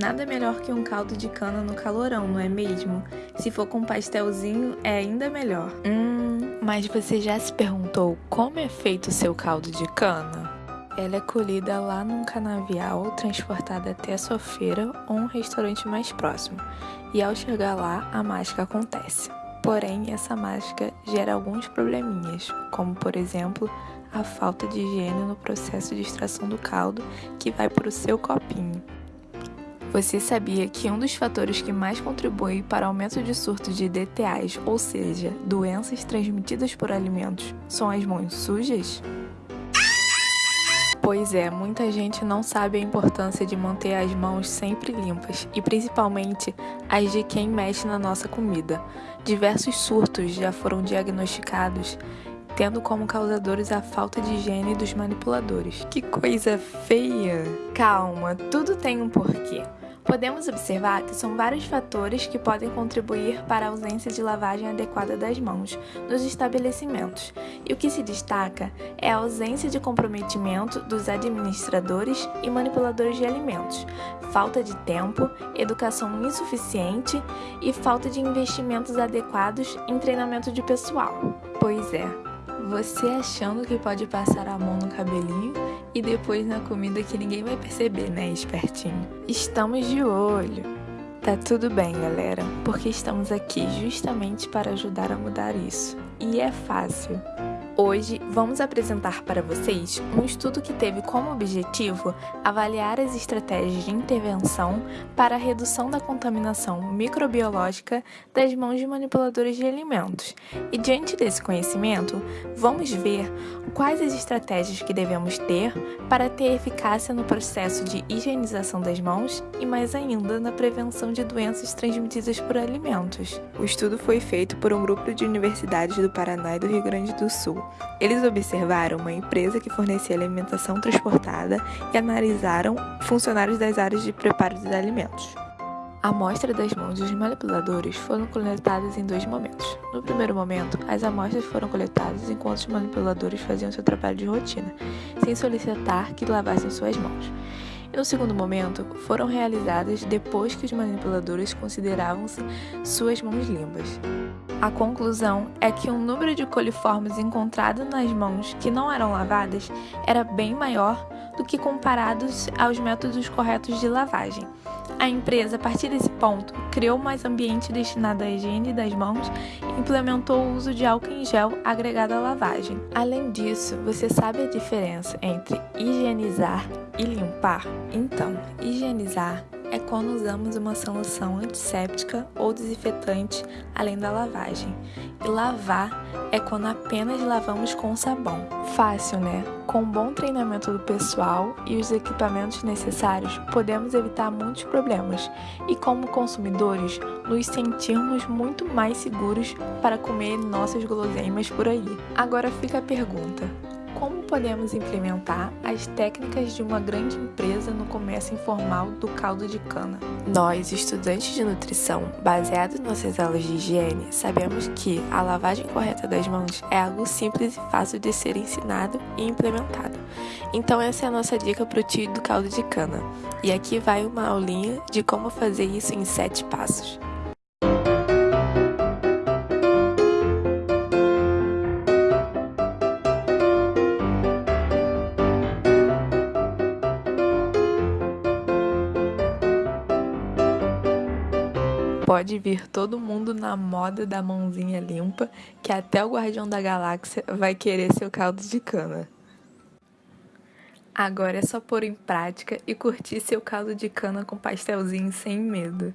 Nada melhor que um caldo de cana no calorão, não é mesmo? Se for com pastelzinho, é ainda melhor. Hum, mas você já se perguntou como é feito o seu caldo de cana? Ela é colhida lá num canavial, transportada até a sua feira ou um restaurante mais próximo. E ao chegar lá, a mágica acontece. Porém, essa mágica gera alguns probleminhas, como por exemplo, a falta de higiene no processo de extração do caldo que vai para o seu copinho. Você sabia que um dos fatores que mais contribui para o aumento de surtos de DTAs, ou seja, doenças transmitidas por alimentos, são as mãos sujas? Pois é, muita gente não sabe a importância de manter as mãos sempre limpas e principalmente as de quem mexe na nossa comida. Diversos surtos já foram diagnosticados, tendo como causadores a falta de higiene dos manipuladores. Que coisa feia! Calma, tudo tem um porquê. Podemos observar que são vários fatores que podem contribuir para a ausência de lavagem adequada das mãos nos estabelecimentos, e o que se destaca é a ausência de comprometimento dos administradores e manipuladores de alimentos, falta de tempo, educação insuficiente e falta de investimentos adequados em treinamento de pessoal. Pois é, você achando que pode passar a mão no cabelinho e depois na comida que ninguém vai perceber, né, espertinho? Estamos de olho. Tá tudo bem, galera, porque estamos aqui justamente para ajudar a mudar isso. E é fácil. Hoje vamos apresentar para vocês um estudo que teve como objetivo avaliar as estratégias de intervenção para a redução da contaminação microbiológica das mãos de manipuladores de alimentos. E diante desse conhecimento, vamos ver quais as estratégias que devemos ter para ter eficácia no processo de higienização das mãos e mais ainda na prevenção de doenças transmitidas por alimentos. O estudo foi feito por um grupo de universidades do Paraná e do Rio Grande do Sul eles observaram uma empresa que fornecia alimentação transportada e analisaram funcionários das áreas de preparo dos alimentos. A amostra das mãos dos manipuladores foram coletadas em dois momentos. No primeiro momento, as amostras foram coletadas enquanto os manipuladores faziam seu trabalho de rotina, sem solicitar que lavassem suas mãos. E no segundo momento, foram realizadas depois que os manipuladores consideravam-se suas mãos limpas. A conclusão é que o número de coliformes encontrado nas mãos que não eram lavadas era bem maior do que comparados aos métodos corretos de lavagem. A empresa, a partir desse ponto, criou mais ambiente destinado à higiene das mãos e implementou o uso de álcool em gel agregado à lavagem. Além disso, você sabe a diferença entre higienizar e limpar? Então, higienizar é quando usamos uma solução antisséptica ou desinfetante além da lavagem. E lavar é quando apenas lavamos com sabão. Fácil, né? Com um bom treinamento do pessoal e os equipamentos necessários, podemos evitar muitos problemas e, como consumidores, nos sentirmos muito mais seguros para comer nossas guloseimas por aí. Agora fica a pergunta: como podemos implementar as técnicas de uma grande empresa no comércio informal do caldo de cana? Nós, estudantes de nutrição, baseados nas nossas aulas de higiene, sabemos que a lavagem correta das mãos é algo simples e fácil de ser ensinado e implementado. Então essa é a nossa dica para o tio do caldo de cana. E aqui vai uma aulinha de como fazer isso em 7 passos. Pode vir todo mundo na moda da mãozinha limpa, que até o Guardião da Galáxia vai querer seu caldo de cana. Agora é só pôr em prática e curtir seu caldo de cana com pastelzinho sem medo.